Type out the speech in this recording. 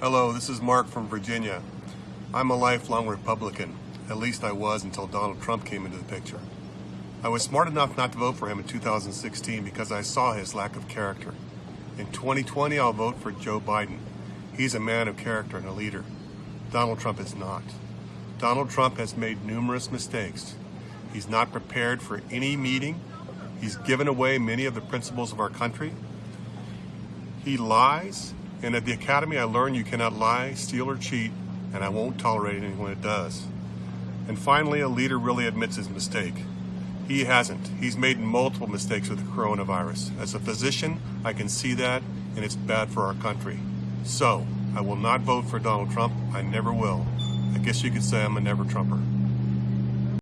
Hello, this is Mark from Virginia. I'm a lifelong Republican. At least I was until Donald Trump came into the picture. I was smart enough not to vote for him in 2016 because I saw his lack of character. In 2020, I'll vote for Joe Biden. He's a man of character and a leader. Donald Trump is not. Donald Trump has made numerous mistakes. He's not prepared for any meeting. He's given away many of the principles of our country. He lies, and at the Academy I learned you cannot lie, steal, or cheat, and I won't tolerate anyone that does. And finally, a leader really admits his mistake. He hasn't. He's made multiple mistakes with the coronavirus. As a physician, I can see that, and it's bad for our country. So, I will not vote for Donald Trump. I never will. I guess you could say I'm a never Trumper.